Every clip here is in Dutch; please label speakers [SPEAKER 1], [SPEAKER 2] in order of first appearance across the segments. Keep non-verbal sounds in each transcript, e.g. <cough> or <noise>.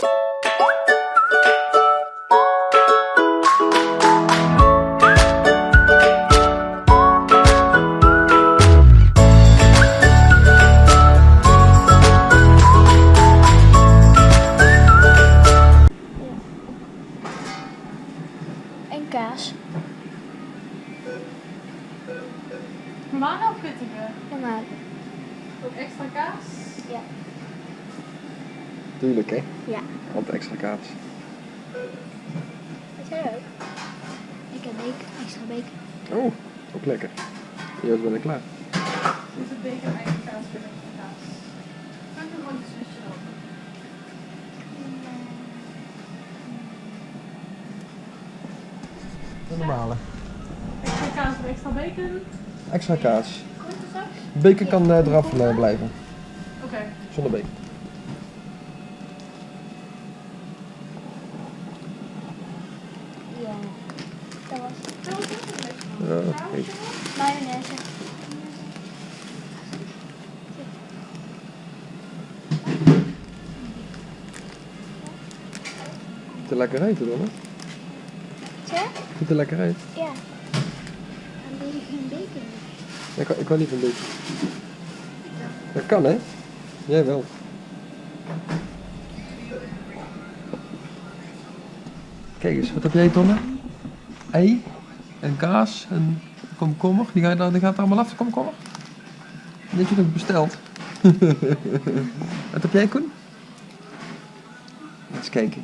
[SPEAKER 1] en kaas. Normaal of pittige?
[SPEAKER 2] Normaal.
[SPEAKER 1] Ook extra kaas?
[SPEAKER 2] Ja.
[SPEAKER 3] Tuurlijk, hè?
[SPEAKER 2] Ja.
[SPEAKER 3] Want extra kaas.
[SPEAKER 2] Wat jij ook? Ik heb bacon, extra bacon.
[SPEAKER 3] Oh, ook lekker. Joost ben ik klaar.
[SPEAKER 1] Is het bacon eigen kaas extra kaas? Kan ik wel iets tussenje dan?
[SPEAKER 3] De normale.
[SPEAKER 1] Extra kaas of extra bacon?
[SPEAKER 3] Extra kaas. Bacon kan eh, eraf eh, blijven.
[SPEAKER 1] Oké.
[SPEAKER 3] Zonder bacon.
[SPEAKER 2] Ja. Dat was het.
[SPEAKER 1] Dat was ook lekker.
[SPEAKER 3] Ja, oké.
[SPEAKER 2] Mayonaise.
[SPEAKER 3] Ziet er lekker uit, hoor. Ziet er lekker uit.
[SPEAKER 2] Ja. En wil je geen bacon?
[SPEAKER 3] Ik, kan niet van bacon. Dat kan, hè? Jij wel. Kijk eens, wat heb jij, Tonne? Ei en kaas en komkommer. Die gaat, die gaat er allemaal af, de komkommer. Heb je nog besteld. <laughs> wat heb jij, Koen? Eens kijken.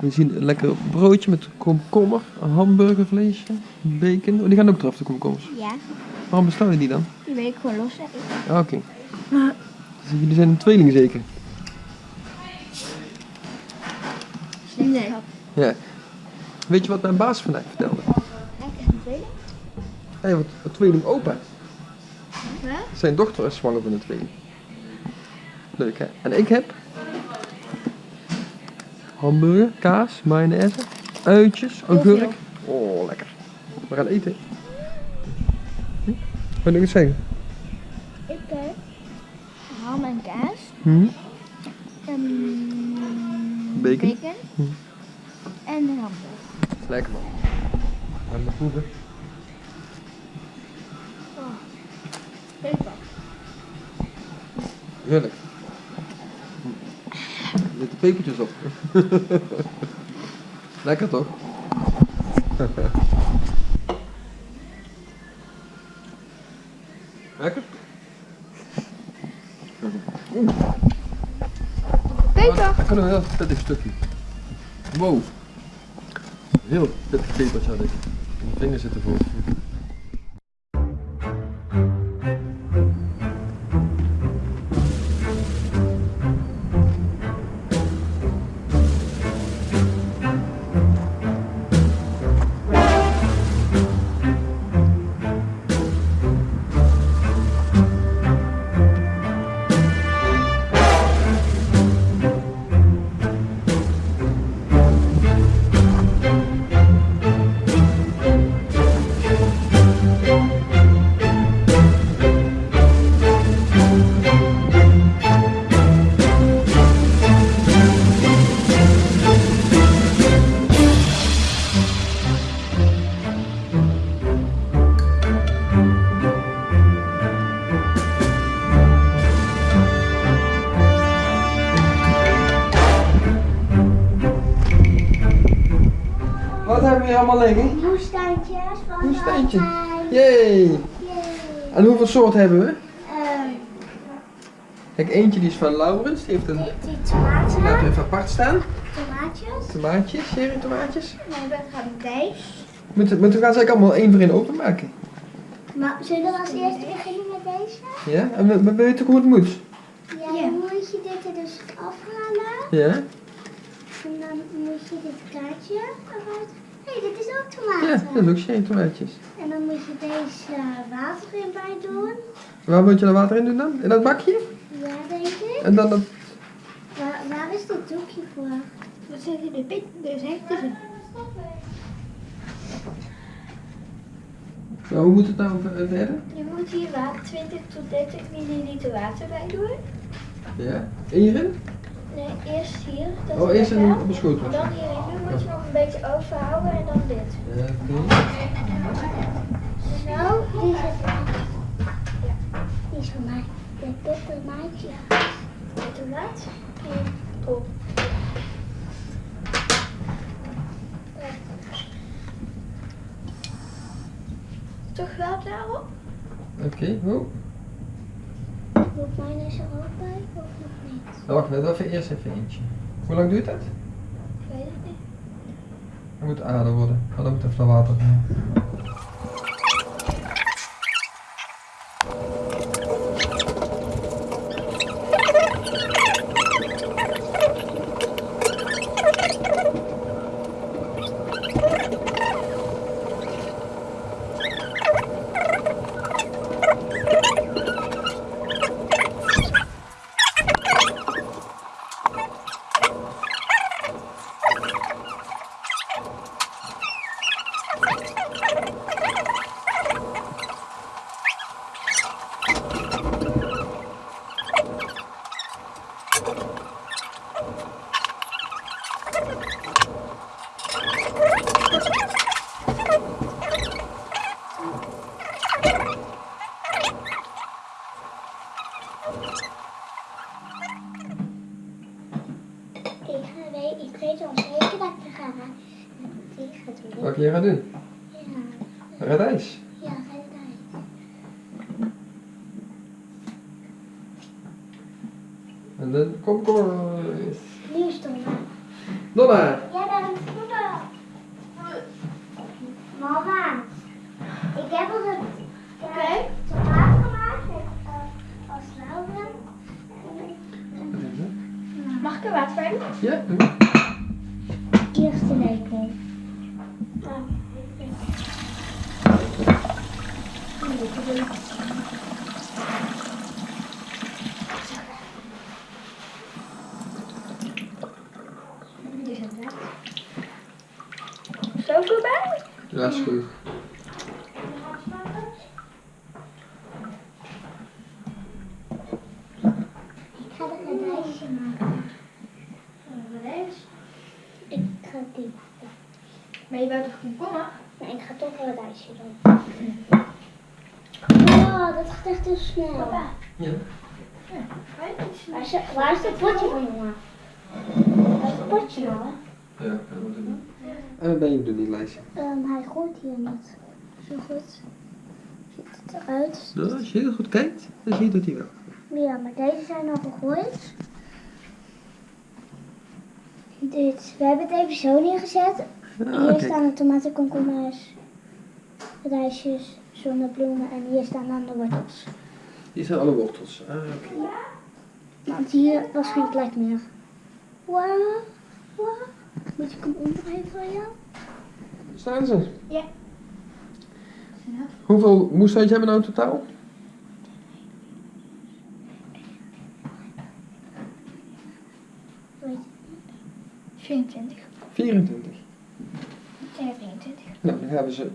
[SPEAKER 3] We zien een lekker broodje met komkommer, een hamburgervleesje, bacon. Oh, die gaan ook eraf, de komkommers.
[SPEAKER 2] Ja.
[SPEAKER 3] Waarom bestel je die dan?
[SPEAKER 2] Die wil ik gewoon.
[SPEAKER 3] Ah, Oké. Dus jullie zijn een tweeling zeker?
[SPEAKER 2] Nee.
[SPEAKER 3] Ja. Weet je wat mijn baas vandaag vertelde?
[SPEAKER 2] Tweeling?
[SPEAKER 3] Hij heeft een tweeling opa.
[SPEAKER 2] Huh?
[SPEAKER 3] Zijn dochter is zwanger van een tweeling. Leuk hè? En ik heb hamburger, kaas, mayonaise, uitjes, augurk. Oh, lekker. We gaan eten. Hm? Wil je zeggen?
[SPEAKER 2] Ik heb ham en kaas.
[SPEAKER 3] Hm?
[SPEAKER 2] En
[SPEAKER 3] Bacon.
[SPEAKER 2] bacon.
[SPEAKER 3] Hm.
[SPEAKER 2] En hamburger.
[SPEAKER 3] Lekker man. Gaan we proeven.
[SPEAKER 1] Peper.
[SPEAKER 3] Heerlijk. Er zitten pepertjes op. <laughs> Lekker toch? <laughs> Lekker?
[SPEAKER 2] Peper!
[SPEAKER 3] dat kan een heel pittig stukje. Wow. Heel pittig pepertje had ik. Mijn vingers zitten vol. allemaal liggen?
[SPEAKER 2] Woestijntjes van
[SPEAKER 3] Woestijntje.
[SPEAKER 2] Albijn.
[SPEAKER 3] Yay! En hoeveel soorten hebben we?
[SPEAKER 2] Ehm,
[SPEAKER 3] Kijk, eentje die is van Laurens, die heeft een...
[SPEAKER 2] die, tomaten,
[SPEAKER 3] laten we even apart staan.
[SPEAKER 2] tomaatjes.
[SPEAKER 3] Tomaatjes, serie tomaatjes.
[SPEAKER 2] Nee, we gaan deze.
[SPEAKER 3] Moeten, moeten we gaan ze eigenlijk allemaal één voor één openmaken?
[SPEAKER 2] Maar zullen we als eerste beginnen met deze?
[SPEAKER 3] Ja? En we, we weten hoe het moet?
[SPEAKER 2] Ja, dan moet je dit er dus afhalen.
[SPEAKER 3] Ja?
[SPEAKER 2] En dan moet je dit kaartje eruit. Hey, dit is ook
[SPEAKER 3] Ja,
[SPEAKER 2] tomaten.
[SPEAKER 3] dat is ook serie tomaatjes.
[SPEAKER 2] En dan moet je deze water in bij doen.
[SPEAKER 3] Waar moet je dan water in doen dan? In dat bakje?
[SPEAKER 2] Ja, denk ik.
[SPEAKER 3] En dan dat...
[SPEAKER 2] Waar, waar is dit doekje voor? Wat zeg je? De pit, de hekten.
[SPEAKER 3] Nou, hoe moet het nou ver- verder?
[SPEAKER 2] Je moet hier water 20 tot 30 milliliter water bij doen.
[SPEAKER 3] Ja. Hierin?
[SPEAKER 2] Nee, eerst hier. Dat
[SPEAKER 3] Oh, eerst
[SPEAKER 2] lekker.
[SPEAKER 3] op een schoot.
[SPEAKER 2] En dan hierin doen, moet je nog een beetje overhouden en dan dit.
[SPEAKER 3] Ja, oké.
[SPEAKER 2] Zo, die zit er. Ja, die is van mij. De peppermaatje. Weet je wat? Hier, op. Toch wel daarop?
[SPEAKER 3] Oké, oh.
[SPEAKER 2] Moet mayonaise er ook bij of nog niet?
[SPEAKER 3] Wacht, we even eerst even eentje. Hoe lang duurt dat?
[SPEAKER 2] Ik weet het niet.
[SPEAKER 3] Het moet aardig worden, dan moet even water gaan.
[SPEAKER 2] Ik ga weet, ik weet al zeker dat ik er ga. Ik ga het doen.
[SPEAKER 3] Wat je gaat doen?
[SPEAKER 2] Ja,
[SPEAKER 3] Radijs.
[SPEAKER 2] ja, ga je daar.
[SPEAKER 3] En dan komkommer.
[SPEAKER 2] Nu is het dan.
[SPEAKER 3] Donna!
[SPEAKER 2] Ja, daar is. Mama, ik heb al het
[SPEAKER 1] Oké.
[SPEAKER 2] tomaat gemaakt met uh, als lauwen.
[SPEAKER 1] Mag ik er water bij doen?
[SPEAKER 3] Ja, doe.
[SPEAKER 2] Eerste lepel.
[SPEAKER 1] Zo
[SPEAKER 3] Ja, is goed.
[SPEAKER 2] Ik ga er een lijstje maken. Ik ga die.
[SPEAKER 1] Maar je wilt toch komkommer?
[SPEAKER 2] Maar ik ga toch wel een lijstje doen. Wow, dat gaat echt heel snel.
[SPEAKER 3] Ja.
[SPEAKER 2] Waar is, waar is het potje van mama? Waar is het potje dan?
[SPEAKER 3] Ja, dat moet ik doen. En wat ben je doen, die lijstje?
[SPEAKER 2] Ehm, hij groeit hier niet. Zo goed. Ziet het eruit?
[SPEAKER 3] Als je heel goed kijkt, dan zie je dat hij wel.
[SPEAKER 2] Ja, maar deze zijn al gegooid. Dit, we hebben het even zo neergezet.
[SPEAKER 3] Ja,
[SPEAKER 2] Hier staan de tomaten, komkommers, radijsjes, zonnebloemen en hier staan dan de wortels.
[SPEAKER 3] Hier zijn alle wortels. Ah, oké.
[SPEAKER 2] Want hier was geen plek meer. Wow, wow. Moet ik hem omdraaien voor jou?
[SPEAKER 3] Staan ze?
[SPEAKER 1] Ja.
[SPEAKER 3] Hoeveel moestuintje hebben we nou in totaal?
[SPEAKER 2] Weet
[SPEAKER 1] 24.
[SPEAKER 3] 24.
[SPEAKER 1] Ja, 23.
[SPEAKER 3] Nou, dan gaan we ze,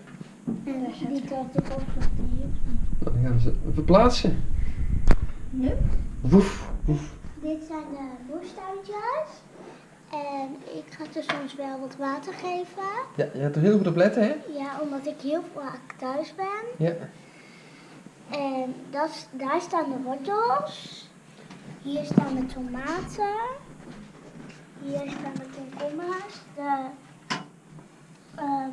[SPEAKER 2] En die ik ook nog hier.
[SPEAKER 3] dan gaan we ze verplaatsen.
[SPEAKER 1] Nu?
[SPEAKER 3] Woef, woef.
[SPEAKER 2] Dit zijn de moestuintjes. En ik ga er soms wel wat water geven.
[SPEAKER 3] Ja, je hebt er heel goed op letten, hè?
[SPEAKER 2] Ja, omdat ik heel vaak thuis ben.
[SPEAKER 3] Ja.
[SPEAKER 2] En dat, daar staan de wortels. Hier staan de tomaten. Hier staan de komkommers. De, ehm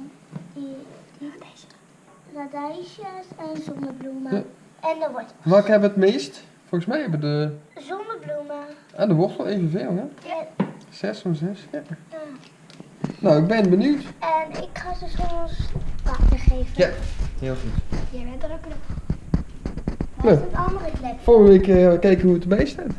[SPEAKER 2] die, die radijsjes en zonnebloemen.
[SPEAKER 3] Ja.
[SPEAKER 2] En de wortel.
[SPEAKER 3] Welke hebben het meest? Volgens mij hebben de,
[SPEAKER 2] Zonnebloemen.
[SPEAKER 3] ah, de wortel evenveel, hè?
[SPEAKER 2] En,
[SPEAKER 3] Zes van zes, ja. Nou, ik ben benieuwd.
[SPEAKER 2] en ik ga ze soms water geven.
[SPEAKER 3] Ja, heel goed.
[SPEAKER 1] Jij bent er ook nog.
[SPEAKER 2] Waar is het andere klep?
[SPEAKER 3] Volgende week eh, kijken hoe het erbij staat.